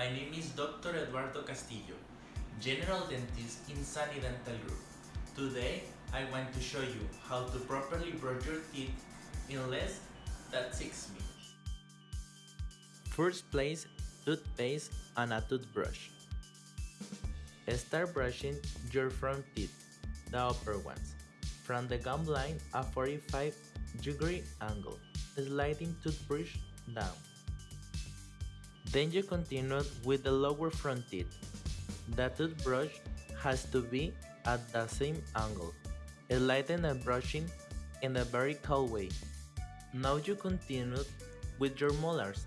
My name is Dr. Eduardo Castillo, General Dentist in Sunny Dental Group. Today, I want to show you how to properly brush your teeth in less than 6 minutes. First place, toothpaste and a toothbrush. Start brushing your front teeth, the upper ones, from the gum line a 45 degree angle, sliding toothbrush down. Then you continue with the lower front teeth. The toothbrush has to be at the same angle, sliding and brushing in a vertical way. Now you continue with your molars.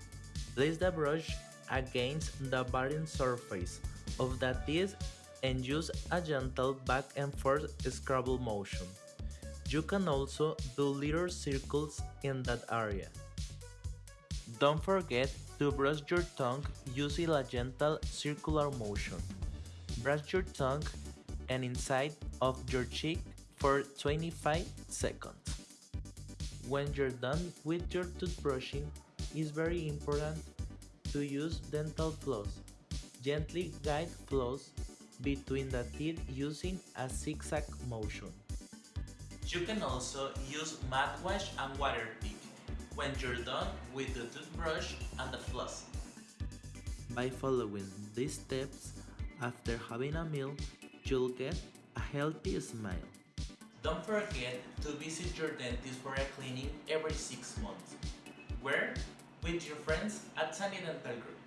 Place the brush against the bottom surface of the teeth and use a gentle back and forth scrabble motion. You can also do little circles in that area. Don't forget to brush your tongue using a gentle circular motion. Brush your tongue and inside of your cheek for 25 seconds. When you're done with your toothbrushing, it's very important to use dental floss. Gently guide floss between the teeth using a zigzag motion. You can also use mouthwash and water pick when you're done with the toothbrush and the floss. By following these steps, after having a meal, you'll get a healthy smile. Don't forget to visit your dentist for a cleaning every 6 months. Where? With your friends at Sunny Dental Group.